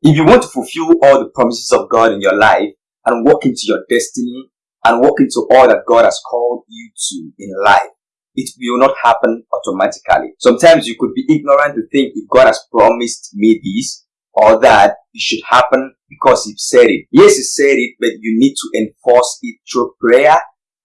If you want to fulfill all the promises of God in your life and walk into your destiny and walk into all that God has called you to in life, it will not happen automatically. Sometimes you could be ignorant to think if God has promised me this or that, it should happen because He said it. Yes, He said it, but you need to enforce it through prayer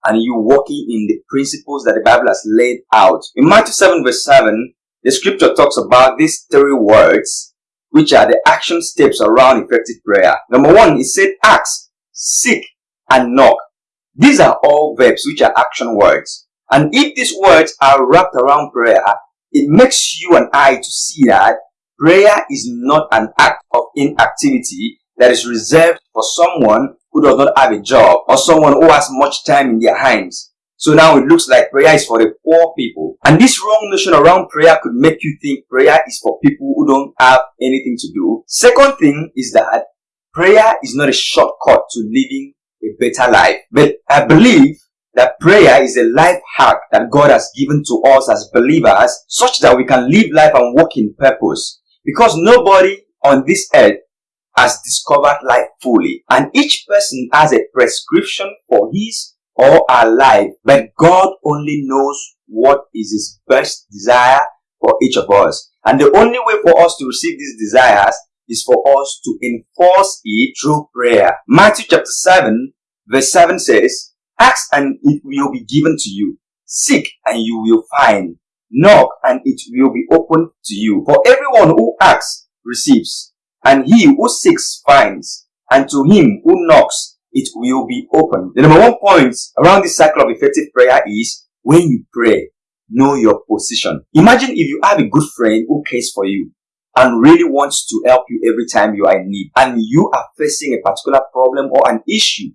and you walking in the principles that the Bible has laid out. In Matthew 7 verse 7, the scripture talks about these three words, which are the action steps around effective prayer. Number one, it said ask, seek, and knock. These are all verbs which are action words. And if these words are wrapped around prayer, it makes you and I to see that prayer is not an act of inactivity that is reserved for someone who does not have a job or someone who has much time in their hands. So now it looks like prayer is for the poor people. And this wrong notion around prayer could make you think prayer is for people who don't have anything to do. Second thing is that prayer is not a shortcut to living a better life. But I believe that prayer is a life hack that God has given to us as believers such that we can live life and walk in purpose. Because nobody on this earth has discovered life fully and each person has a prescription for his or our life but God only knows what is his best desire for each of us and the only way for us to receive these desires is for us to enforce it through prayer. Matthew chapter 7 verse 7 says, Ask and it will be given to you. Seek and you will find. Knock and it will be opened to you. For everyone who asks receives, and he who seeks finds, and to him who knocks it will be open. The number one point around this cycle of effective prayer is when you pray, know your position. Imagine if you have a good friend who cares for you and really wants to help you every time you are in need and you are facing a particular problem or an issue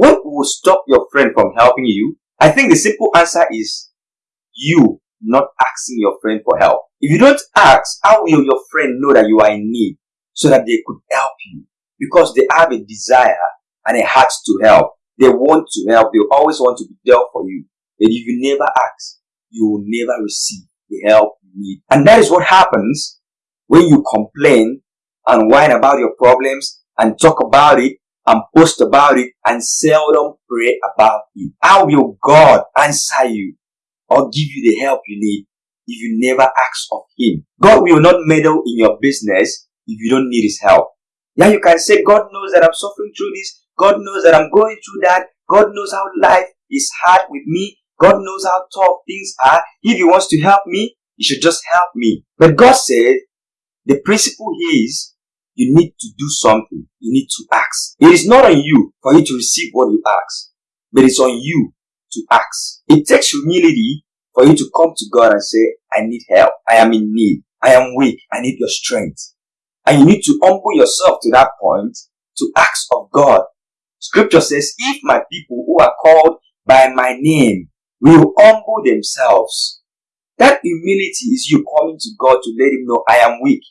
what will stop your friend from helping you? I think the simple answer is you not asking your friend for help. If you don't ask, how will your friend know that you are in need so that they could help you? Because they have a desire and a heart to help. They want to help. They always want to be there for you. But if you never ask, you will never receive the help you need. And that is what happens when you complain and whine about your problems and talk about it and post about it and seldom pray about it. How will God answer you or give you the help you need if you never ask of Him? God will not meddle in your business if you don't need His help. Yeah, you can say, God knows that I'm suffering through this. God knows that I'm going through that. God knows how life is hard with me. God knows how tough things are. If He wants to help me, He should just help me. But God said, the principle is you need to do something. You need to ask. It is not on you for you to receive what you ask, but it's on you to ask. It takes humility for you to come to God and say, I need help. I am in need. I am weak. I need your strength. And you need to humble yourself to that point to ask of God. Scripture says, if my people who are called by my name will humble themselves, that humility is you coming to God to let him know I am weak.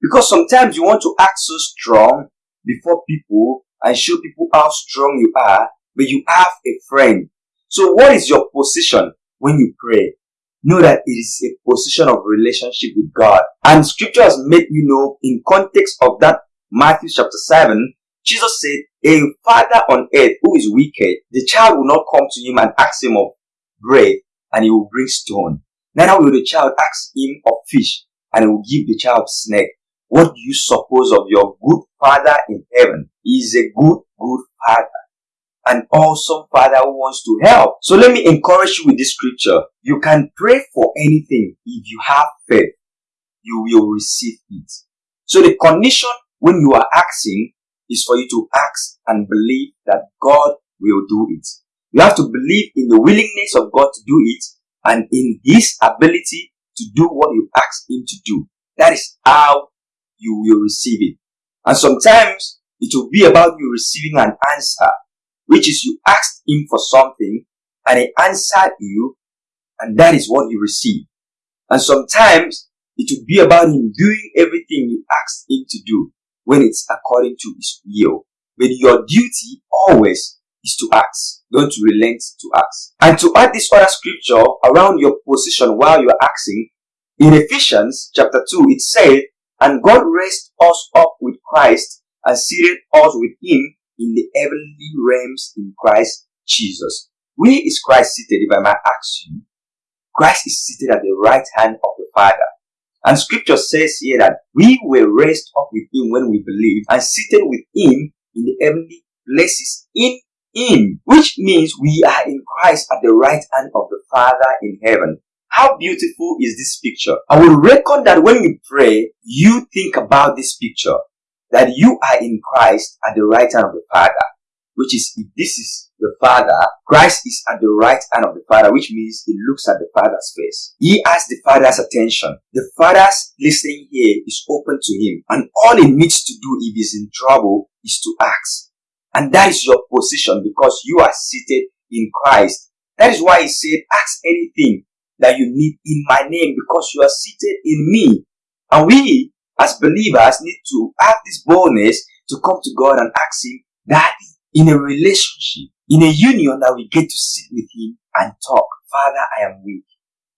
Because sometimes you want to act so strong before people and show people how strong you are, but you have a friend. So what is your position when you pray? Know that it is a position of relationship with God. And scripture has made you know in context of that Matthew chapter 7, Jesus said, a father on earth who is wicked, the child will not come to him and ask him of bread and he will bring stone. Neither will the child ask him of fish and he will give the child snake. What do you suppose of your good Father in heaven? He is a good, good Father. An awesome Father who wants to help. So let me encourage you with this scripture. You can pray for anything if you have faith. You will receive it. So the condition when you are asking is for you to ask and believe that God will do it. You have to believe in the willingness of God to do it and in His ability to do what you ask Him to do. That is how you will receive it. And sometimes it will be about you receiving an answer, which is you asked him for something and he answered you and that is what you receive. And sometimes it will be about him doing everything you asked him to do when it's according to his will. But your duty always is to ask. Don't relent to ask. And to add this other scripture around your position while you are asking, in Ephesians chapter 2, it said, And God raised us up with Christ and seated us with him in the heavenly realms in Christ Jesus. Where is Christ seated, if I might ask you? Christ is seated at the right hand of the Father. And scripture says here that we were raised up with him when we believed and seated with him in the heavenly places in him, which means we are in Christ at the right hand of the Father in heaven. How beautiful is this picture? I will reckon that when you pray, you think about this picture, that you are in Christ at the right hand of the Father, which is, if this is the Father, Christ is at the right hand of the Father, which means he looks at the Father's face. He has the Father's attention. The Father's listening here is open to him, and all he needs to do if he's in trouble is to ask. And that is your position because you are seated in Christ. That is why he said, ask anything that you need in my name because you are seated in me. And we, as believers, need to have this boldness to come to God and ask him, Daddy, in a relationship, in a union that we get to sit with him and talk. Father, I am weak.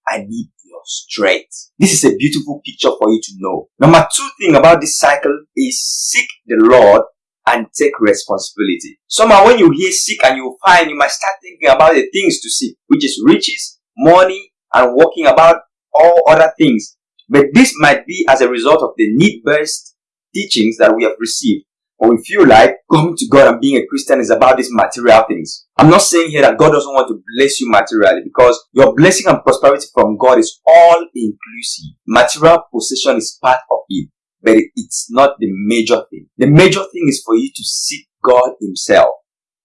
I need your strength. This is a beautiful picture for you to know. Number two thing about this cycle is seek the Lord and take responsibility. Somehow when you hear seek and you find, you might start thinking about the things to seek, which is riches, money, and walking about all other things. But this might be as a result of the need-based teachings that we have received. Or we feel like coming to God and being a Christian is about these material things. I'm not saying here that God doesn't want to bless you materially because your blessing and prosperity from God is all inclusive. Material possession is part of it but it's not the major thing. The major thing is for you to seek God himself.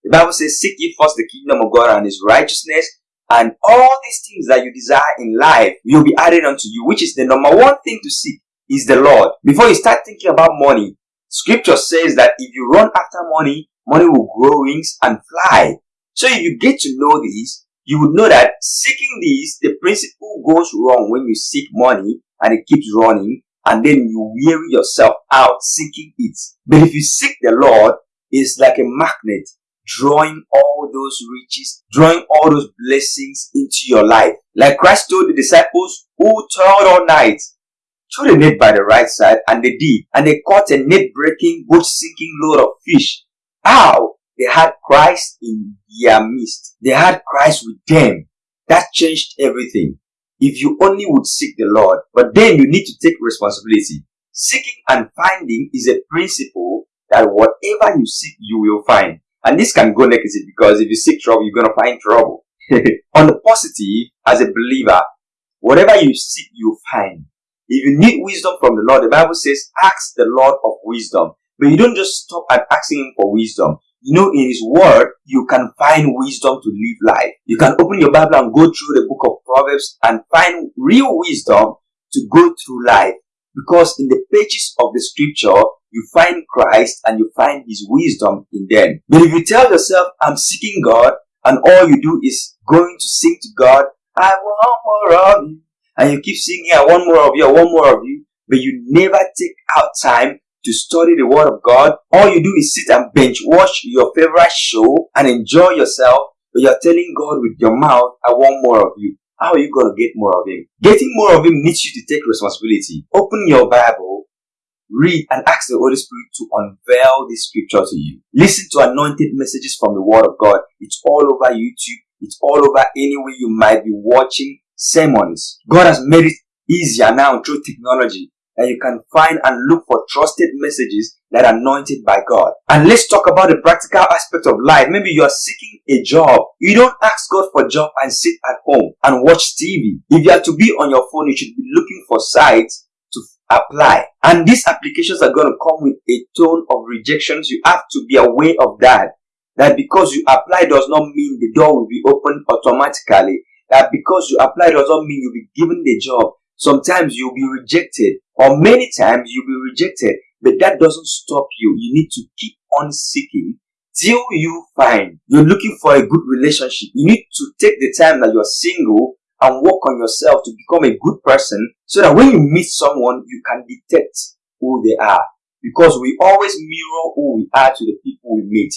The Bible says, seek ye first the kingdom of God and his righteousness and all these things that you desire in life will be added unto you, which is the number one thing to seek is the Lord. Before you start thinking about money, scripture says that if you run after money, money will grow wings and fly. So if you get to know this, you would know that seeking this, the principle goes wrong when you seek money and it keeps running and then you weary yourself out seeking it. But if you seek the Lord, it's like a magnet drawing all those riches, drawing all those blessings into your life. Like Christ told the disciples who toiled all night, throw the net by the right side, and they did. And they caught a net breaking, boat sinking load of fish. How? They had Christ in their midst. They had Christ with them. That changed everything if you only would seek the Lord. But then you need to take responsibility. Seeking and finding is a principle that whatever you seek, you will find. And this can go negative because if you seek trouble, you're going to find trouble. On the positive, as a believer, whatever you seek, you find. If you need wisdom from the Lord, the Bible says, ask the Lord of wisdom. But you don't just stop at asking Him for wisdom. You know, in His Word, you can find wisdom to live life. You can open your Bible and go through the book of Proverbs and find real wisdom to go through life. Because in the pages of the scripture, you find Christ and you find His wisdom in them. But if you tell yourself, I'm seeking God, and all you do is going to sing to God, I want more of you, and you keep singing, I want more of you, I want more of you, but you never take out time to study the Word of God. All you do is sit and bench watch your favorite show and enjoy yourself, but you're telling God with your mouth, I want more of you. How are you going to get more of Him? Getting more of Him needs you to take responsibility. Open your Bible, read, and ask the Holy Spirit to unveil this scripture to you. Listen to anointed messages from the Word of God. It's all over YouTube. It's all over anywhere you might be watching sermons. God has made it easier now through technology that you can find and look for trusted messages that are anointed by God. And let's talk about the practical aspect of life. Maybe you are seeking a job. You don't ask God for job and sit at home and watch TV. If you are to be on your phone, you should be looking for sites to apply. And these applications are going to come with a tone of rejections. You have to be aware of that. That because you apply does not mean the door will be opened automatically. That because you apply does not mean you'll be given the job. Sometimes you'll be rejected or many times you'll be rejected, but that doesn't stop you. You need to keep on seeking till you find you're looking for a good relationship. You need to take the time that you're single and work on yourself to become a good person so that when you meet someone, you can detect who they are. Because we always mirror who we are to the people we meet.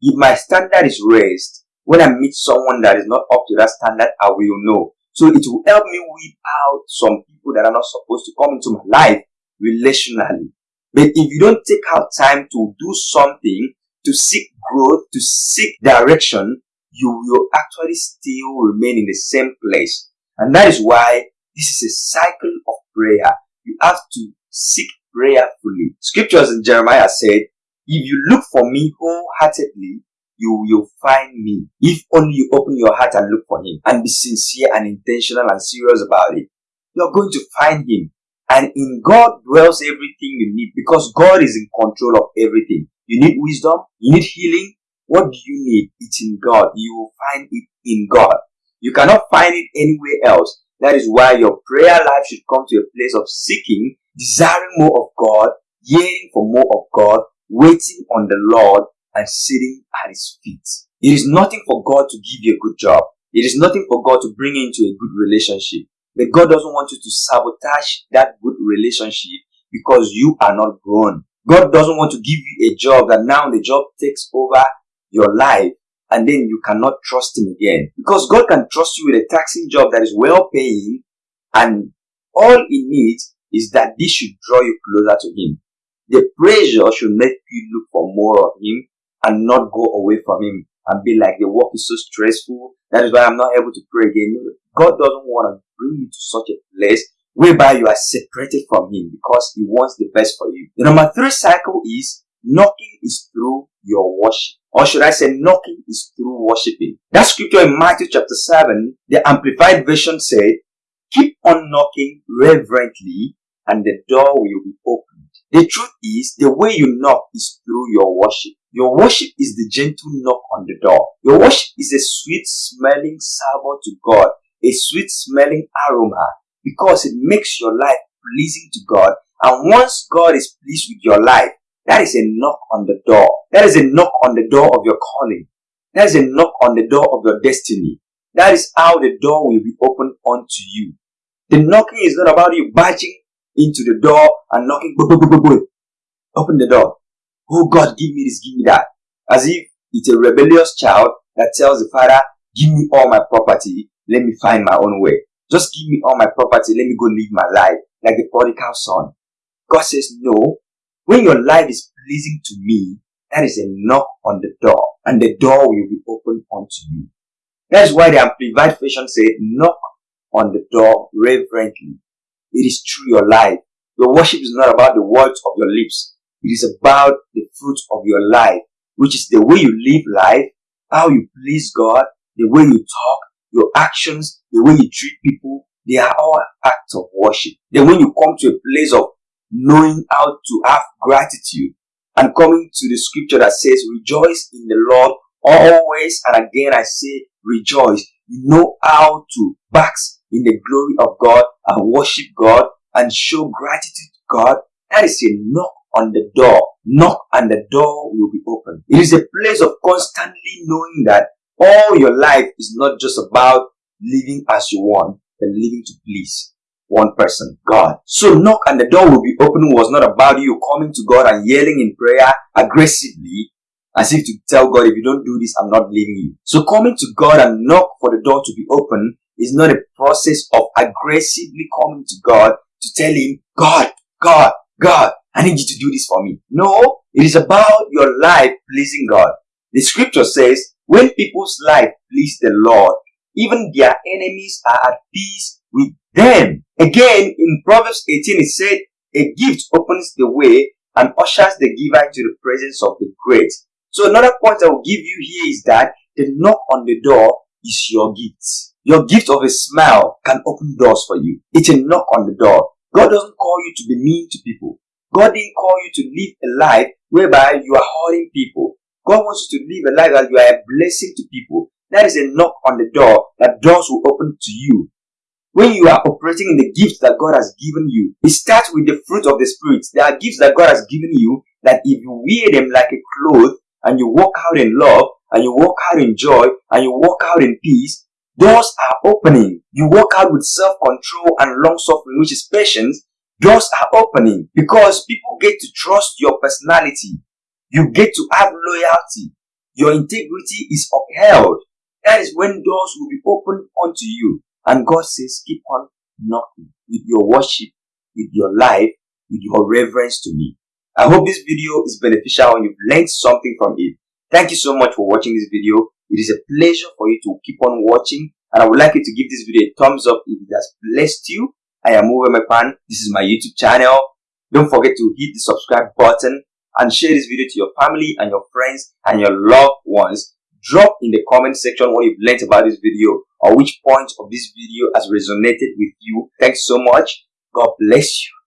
If my standard is raised, when I meet someone that is not up to that standard, I will know. So it will help me weed out some people that are not supposed to come into my life relationally. But if you don't take out time to do something, to seek growth, to seek direction, you will actually still remain in the same place. And that is why this is a cycle of prayer. You have to seek prayerfully. Scriptures in Jeremiah said, if you look for me wholeheartedly, you will find me. If only you open your heart and look for him and be sincere and intentional and serious about it, you're going to find him. And in God dwells everything you need because God is in control of everything. You need wisdom, you need healing. What do you need? It's in God. You will find it in God. You cannot find it anywhere else. That is why your prayer life should come to a place of seeking, desiring more of God, yearning for more of God, waiting on the Lord, and sitting at His feet. It is nothing for God to give you a good job. It is nothing for God to bring you into a good relationship. But God doesn't want you to sabotage that good relationship because you are not grown. God doesn't want to give you a job that now the job takes over your life and then you cannot trust him again. Because God can trust you with a taxing job that is well paying and all he needs is that this should draw you closer to him. The pressure should make you look for more of him and not go away from him and be like the work is so stressful. That is why I'm not able to pray again. God doesn't want to bring you to such a place whereby you are separated from him because he wants the best for you. The number three cycle is knocking is through your worship. Or should I say knocking is through worshiping. That scripture in Matthew chapter 7, the Amplified Version said, keep on knocking reverently and the door will be opened. The truth is, the way you knock is through your worship. Your worship is the gentle knock on the door. Your worship is a sweet smelling savor to God, a sweet smelling aroma because it makes your life pleasing to God. And once God is pleased with your life, that is a knock on the door. That is a knock on the door of your calling. That is a knock on the door of your destiny. That is how the door will be opened unto you. The knocking is not about you barging into the door and knocking. Open the door. Oh God, give me this, give me that. As if it's a rebellious child that tells the father, give me all my property, let me find my own way. Just give me all my property, let me go live my life like the prodigal son. God says, no. When your life is pleasing to me, that is a knock on the door and the door will be opened unto you. That's why the Amplified Version said, knock on the door reverently. It is through your life. Your worship is not about the words of your lips. It is about the fruit of your life, which is the way you live life, how you please God, the way you talk, your actions, the way you treat people. They are all acts of worship. Then when you come to a place of knowing how to have gratitude and coming to the scripture that says, rejoice in the Lord always. And again, I say, rejoice. You know how to bask in the glory of God and worship God and show gratitude to God. That is knock on the door. Knock and the door will be open. It is a place of constantly knowing that all your life is not just about living as you want, but living to please one person, God. So knock and the door will be open was not about you coming to God and yelling in prayer aggressively as if to tell God, if you don't do this, I'm not leaving you. So coming to God and knock for the door to be open is not a process of aggressively coming to God to tell him, God, God, God, I need you to do this for me. No, it is about your life pleasing God. The scripture says, when people's life please the Lord, even their enemies are at peace with them. Again, in Proverbs 18, it said, a gift opens the way and ushers the giver into the presence of the great. So another point I will give you here is that the knock on the door is your gift. Your gift of a smile can open doors for you. It's a knock on the door. God doesn't call you to be mean to people. God didn't call you to live a life whereby you are hurting people. God wants you to live a life that you are a blessing to people. That is a knock on the door that doors will open to you. When you are operating in the gifts that God has given you, it starts with the fruit of the Spirit. There are gifts that God has given you that if you wear them like a cloth and you walk out in love and you walk out in joy and you walk out in peace, doors are opening. You walk out with self-control and long-suffering, which is patience. Doors are opening because people get to trust your personality. You get to have loyalty. Your integrity is upheld. That is when doors will be opened unto you. And God says, keep on knocking with your worship, with your life, with your reverence to me. I hope this video is beneficial and you've learned something from it. Thank you so much for watching this video. It is a pleasure for you to keep on watching and I would like you to give this video a thumbs up if it has blessed you. I am Uwe Mekpan. This is my YouTube channel. Don't forget to hit the subscribe button and share this video to your family and your friends and your loved ones. Drop in the comment section what you've learned about this video or which point of this video has resonated with you. Thanks so much. God bless you.